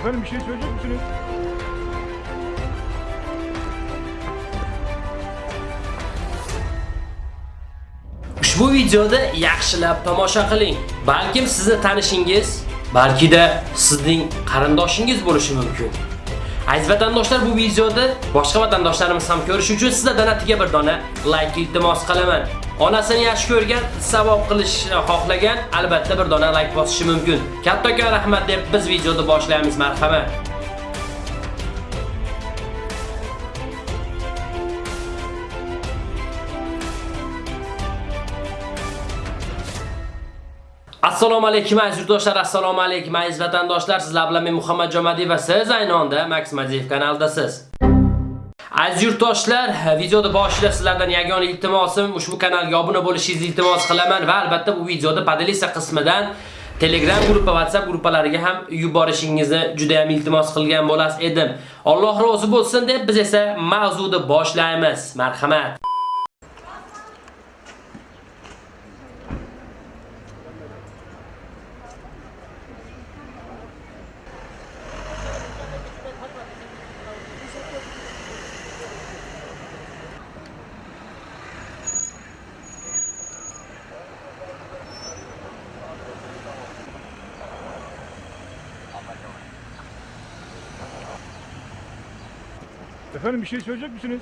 Efendim bir şey söyleyecek misiniz? Ushbu videoda yaxshilab tomosha qiling. Balkim sizni tanishingiz, balki da sizning qarindoshingiz bo'lishi mumkin. Aziz vatandoshlar, bu videoda boshqa vatandoshlarimiz ham ko'rish uchun sizlardan atiga bir dona like iltimos qilaman. Onasini yaxshi ko'rgan, savob qilishni xohlagan, albatta bir dona like bosishi mumkin. Kattakon rahmat deb biz videoni boshlaymiz, marhamat. Assalomu alaykum aziz yurtdoshlar, assalomu alaykum aziz vatandoshlar. Sizlar bilan men Muhammad Jomadiy va siz aynonda Max Maziyev kanalidasiz. Aziz yurtdoshlar, videoda boshida sizlardan yagona iltimosim ushbu kanalga obuna bo'lishingizni iltimos qilaman va albatta bu videoda podeliska qismidan Telegram gruppa, WhatsApp gruppalariga ham yuborishingizni juda ham iltimos qilgan bo'las edim. Alloh rozi bo'lsin deb biz esa mavzuni boshlaymiz. Marhamat. Efendim bir şey söyleyecek misiniz?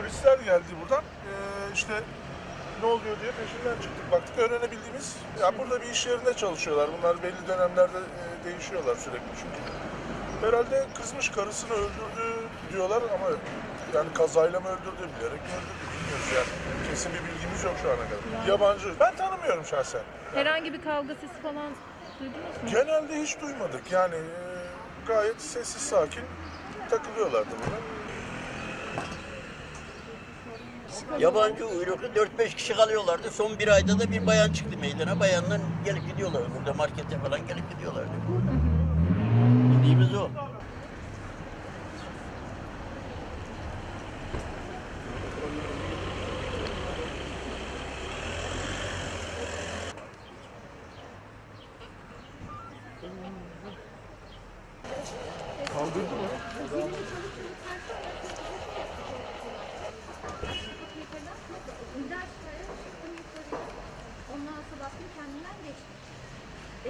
Polisler geldi buradan. Ee, işte ne oluyor diye peşinden çıktık. Baktık öğrenebildiğimiz, ya burada bir iş yerinde çalışıyorlar. Bunlar belli dönemlerde e, değişiyorlar sürekli çünkü. Herhalde kızmış karısını öldürdü diyorlar ama yani kazayla mı öldürdü, bilerek mi öldürdü bilmiyoruz yani. Kesin bir bilgimiz yok şu ana kadar. Yabancı. Ben tanımıyorum şahsen. Herhangi bir kavga sesi falan duydunuz mu? Genelde hiç duymadık. Yani e, gayet sessiz sakin takılıyorlardı burada. Yabancı uyruklu 4-5 kişi kalıyorlardı. Son bir ayda da bir bayan çıktı meydana. Bayanlar gelip gidiyorlar. Burada markete falan gelip gidiyorlardı. Bildiğimiz o.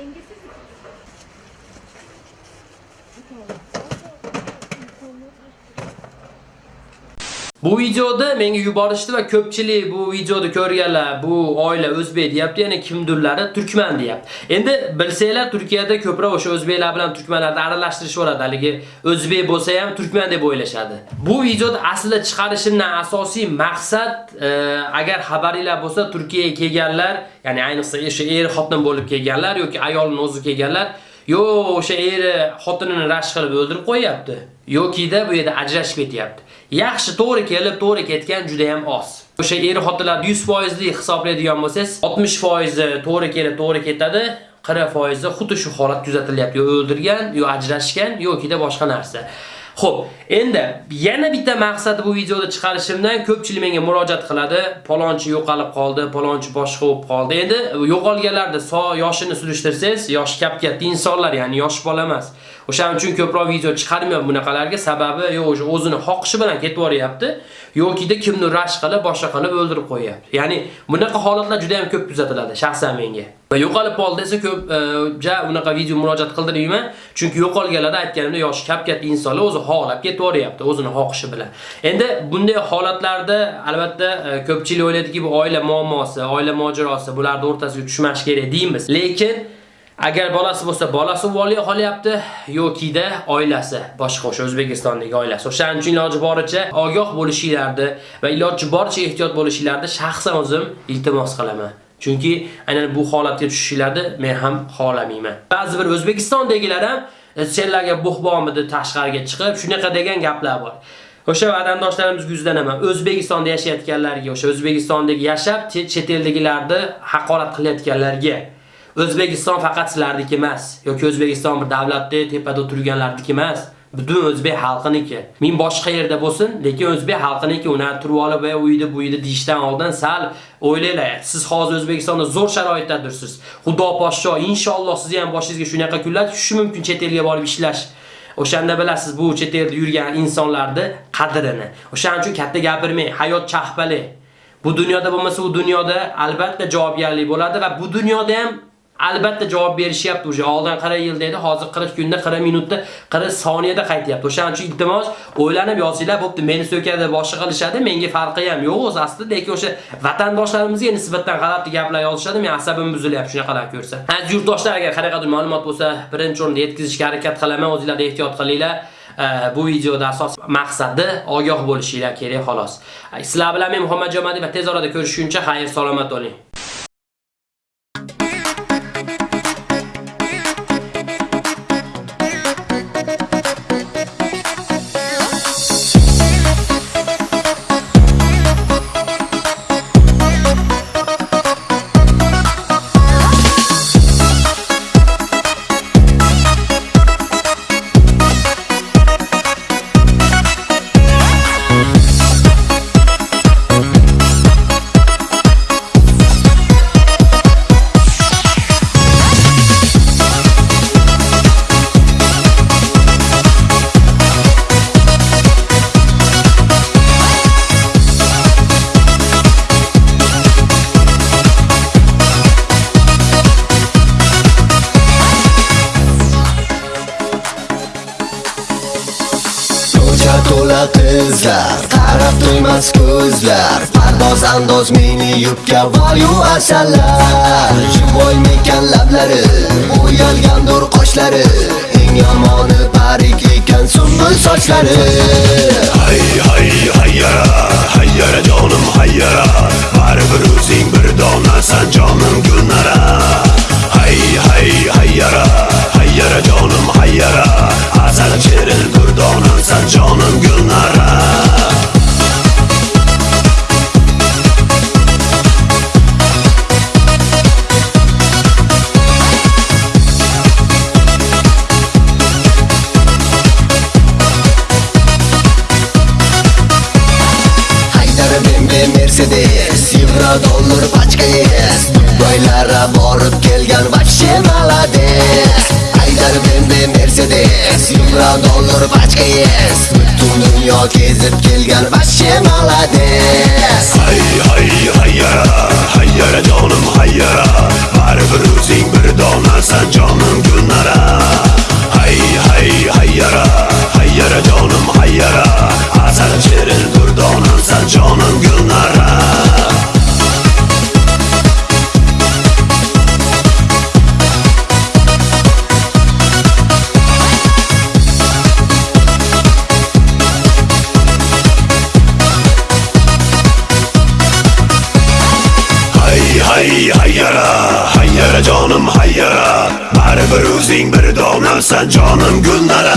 Dengesizlik. Bu kadar. Bu videoda menga yuborishdi va ko'pchilik bu videoni ko'rganlar, bu oila o'zbek deyapti, yana kimdirlari turkman deyapti. Endi bilsanglar Turkiyada ko'proq o'sha o'zbeklar bilan turkmanlarni aralashtirishib haligi o'zbek bo'lsa ham turkman deb o'ylashadi. Bu videoda aslida chiqarishimdan asosiy maqsad e, agar xabaringlar bo'lsa Turkiyaga kelganlar, ya'ni ayniqsa o'sha er xotin bo'lib kelganlar yoki ayolning o'zi kelganlar Yo, o'sha eri xotinini rashk qilib o'ldirib qo'yapti. Yokida bu yerda ajrashib ketyapti. Yaxshi to'g'ri kelib, to'g'ri ketgan juda ham oz. O'sha eri xotinlar 100% lik hisoblaydigan bo'lsangiz, 60% to'g'ri kelib, to'g'ri ketadi. 40% xuddi shu holat kuzatilyapti. Yo o'ldirgan, yo ajrashgan, yokida boshqa narsa. Xo'p, endi yana bitta maqsadi bu videoda chiqarishimdan ko'pchilik menga murojaat qiladi. Palonchi yo'qolib qoldi, palonchi boshqa bo'lib qoldi. Endi yo'qolganlarni so yoshini surishtirsangiz, yosh kap-katta insonlar, ya'ni yosh bola emas. O'shaning uchun ko'proq video chiqarmayman bunaqalarga. Sababi yo'q, o'zini xoqishi bilan ketib boryapti, yokida kimni rash qilib, boshqa qilib o'ldirib qo'yapti. Ya'ni bunaqa holatlar juda ham ko'p kuzatiladi shaxsan menga. Va yo'qolib qoldi desa ko'p e, ja unaqa video murojaat qildirmayman, chunki yo'qolganlarda aytganimda yosh kap-katta insonlar o'zi xohlab ketaveryapti o'zini xohishi bilan. Endi bunday holatlarda albatta e, ko'pchilik o'ylaydiki, bu oila muammosi, oila mojarosi, bularning o'rtasiga tushmash kerak deymiz. Lekin Agar bolasi bo'lsa, bolasi voliy qolyapti yokida oilasi, boshqa o'sha O'zbekistondagi oilasi. O'shaning uchun iloji boricha ogoh bo'lishinglarni va iloji boricha ehtiyot bo'lishinglarni shaxsan o'zim iltimos qilaman. Chunki aynan bu holatga tushishinglarni men ham xohlamayman. Ba'zi bir O'zbekistondagilar ham e, senlarga buxbomidi tashqariga chiqib, shunaqa degan gaplar bor. O'sha vatandoshlarimiz yuzlanaman. O'zbekistonda yashayotganlarga, o'sha O'zbekistondagi yashab, chet eldagilarni haqorat qilayotganlarga O'zbekiston faqat sizlarniki emas, yoki O'zbekiston bir davlatda tepada turganlarniki emas. Butun o'zbek xalqiniki. Men boshqa yerda bo'lsin, lekin o'zbek xalqiniki ular turib olib va uyida bu uyda deyishdan oldin sal o'ylanglar. Siz hozir O'zbekistonda zo'r sharoitdadirsiz. Xudo poshsho, inshaalloh sizni ham boshingizga shunaqa kunlar tushishi mumkin chet elga borib ishlash. O'shanda bilasiz bu chet elda yurgan insonlarni qadrini. O'shaning uchun katta gapirmang, hayot chahpali. Bu dunyoda bo'lmasa, u dunyoda albatta javobgarlik bo'ladi va bu dunyoda ham albatta javob berishyapti o'sha oldin 40 yil dedi, hozir 40 kunda, 40 minutda, 40 soniyada qaytyapti. O'shaning uchun iltimos o'ylanib yozinglar, bo'pti, meni so'kadi, boshqa qilishadi, menga farqi ham yo'q o'z aslida, lekin o'sha vatandoshlarimizga nisbatan g'alati gaplar yozishadi, men asabim buzilyapti shunaqalar ko'rsa. Aziz yurtdoshlar, agar qanaqadir ma'lumot bo'lsa, birinchi o'rinda yetkazishga harakat qilaman, o'zingizlar ehtiyot qilinglar. bu videoda asos maqsadi ogoh bo'lishinglar kerak xolos. Sizlar bilan men Muhammad Jomadi va tez orada ko'rishguncha xayr salomat bo'ling. To'la Qarab to'ymas ko'zlar Pardoz andoz meni yubka voyu asallar Jimoy mekan lablari O'yalgandur qoshlari Eng yomoni parik ekan sumbul sochlari. Hay hay hayyara hayyara jonim hayyara Baribir o'zing bir donasan jonim gulnara. Hay hay hayyara hayyara jonim hayyara Azal Mercedes Yevro dollar pachka yes Dubaylara borib kelgan vashche malades Haydar bende Mercedes Yevro dollar pachka yes Butun dunyo kezib kelgan vashche malades Hay hay hayyara Hayyara jonim hayyara Baribir hayyara Hayyara canım hayyara Bari bir o'zing bir donamsan canım gulnara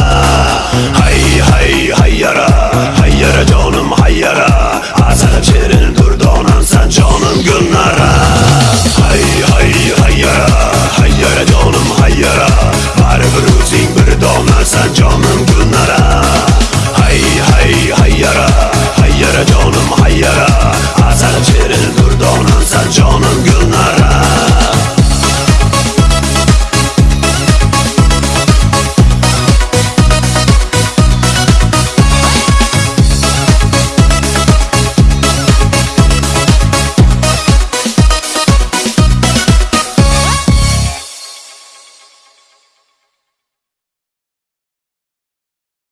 Hay hay hayyara Hayyara canım hayyara Azalib shirin durdonamsan canım gulnara